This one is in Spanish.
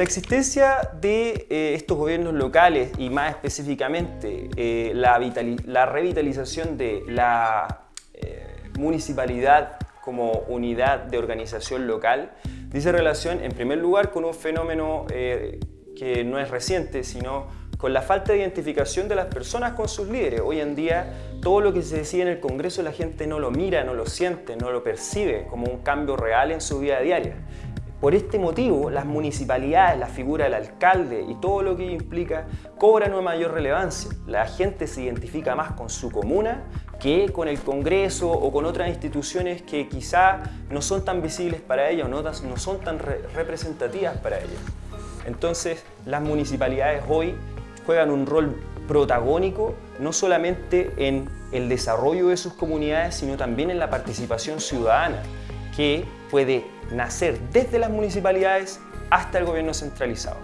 La existencia de eh, estos gobiernos locales y más específicamente eh, la, la, revitalización de la eh, municipalidad como unidad de organización local dice relación en primer lugar con un fenómeno que no es reciente sino con la falta de identificación de las personas con sus líderes. Hoy en día todo lo que se decide en el Congreso la gente no lo mira, no lo siente, no lo percibe como un cambio real en su vida diaria. Por este motivo, las municipalidades, la figura del alcalde y todo lo que implica cobran una mayor relevancia. La gente se identifica más con su comuna que con el Congreso o con otras instituciones que quizá no son tan visibles para ella o no, son tan representativas para ella. Entonces, las municipalidades hoy juegan un rol protagónico no solamente en el desarrollo de sus comunidades, sino también en la participación ciudadana, que puede nacer desde las municipalidades hasta el gobierno centralizado.